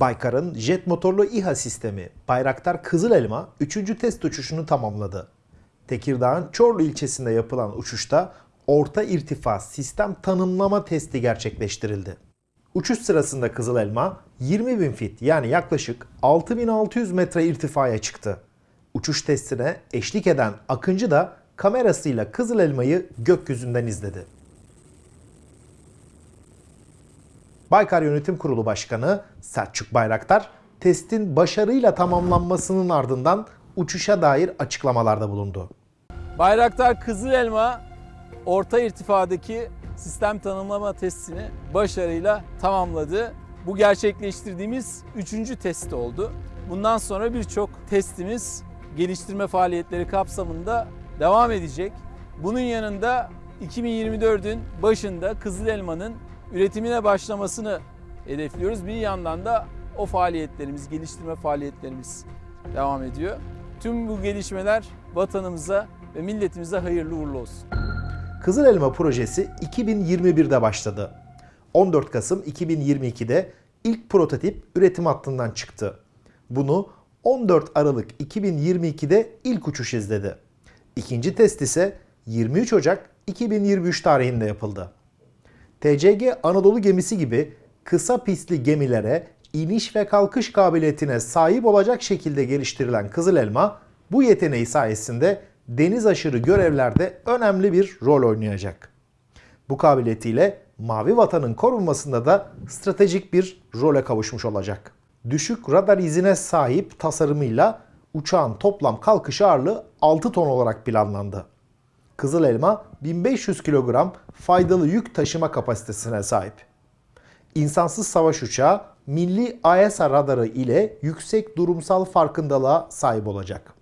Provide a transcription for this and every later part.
Baykar'ın jet motorlu İHA sistemi Bayraktar Kızıl Elma 3. test uçuşunu tamamladı. Tekirdağ'ın Çorlu ilçesinde yapılan uçuşta orta irtifa sistem tanımlama testi gerçekleştirildi. Uçuş sırasında Kızıl Elma 20.000 fit yani yaklaşık 6600 metre irtifaya çıktı. Uçuş testine eşlik eden Akıncı da kamerasıyla Kızıl Elma'yı gökyüzünden izledi. Baykar Yönetim Kurulu Başkanı Selçuk Bayraktar, testin başarıyla tamamlanmasının ardından uçuşa dair açıklamalarda bulundu. Bayraktar Kızıl Elma orta irtifadaki sistem tanımlama testini başarıyla tamamladı. Bu gerçekleştirdiğimiz üçüncü test oldu. Bundan sonra birçok testimiz geliştirme faaliyetleri kapsamında devam edecek. Bunun yanında 2024'ün başında Kızıl Elma'nın üretimine başlamasını hedefliyoruz. Bir yandan da o faaliyetlerimiz, geliştirme faaliyetlerimiz devam ediyor. Tüm bu gelişmeler vatanımıza ve milletimize hayırlı uğurlu olsun. Kızıl Elma projesi 2021'de başladı. 14 Kasım 2022'de ilk prototip üretim hattından çıktı. Bunu 14 Aralık 2022'de ilk uçuş izledi. İkinci test ise 23 Ocak 2023 tarihinde yapıldı. TCG Anadolu gemisi gibi kısa pistli gemilere iniş ve kalkış kabiliyetine sahip olacak şekilde geliştirilen Kızıl Elma bu yeteneği sayesinde deniz aşırı görevlerde önemli bir rol oynayacak. Bu kabiliyetiyle Mavi Vatan'ın korunmasında da stratejik bir role kavuşmuş olacak. Düşük radar izine sahip tasarımıyla uçağın toplam kalkış ağırlığı 6 ton olarak planlandı. Kızıl Elma 1500 kilogram faydalı yük taşıma kapasitesine sahip. İnsansız savaş uçağı milli AESA radarı ile yüksek durumsal farkındalığa sahip olacak.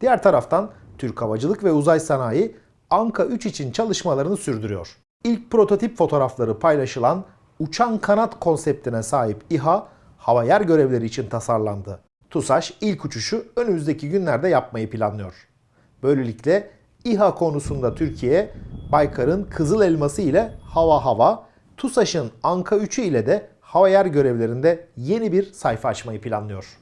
Diğer taraftan Türk Havacılık ve Uzay Sanayi Anka 3 için çalışmalarını sürdürüyor. İlk prototip fotoğrafları paylaşılan uçan kanat konseptine sahip İHA, hava yer görevleri için tasarlandı. TUSAŞ ilk uçuşu önümüzdeki günlerde yapmayı planlıyor. Böylelikle İHA konusunda Türkiye, Baykar'ın Kızıl Elması ile hava hava, TUSAŞ'ın Anka 3'ü ile de hava yer görevlerinde yeni bir sayfa açmayı planlıyor.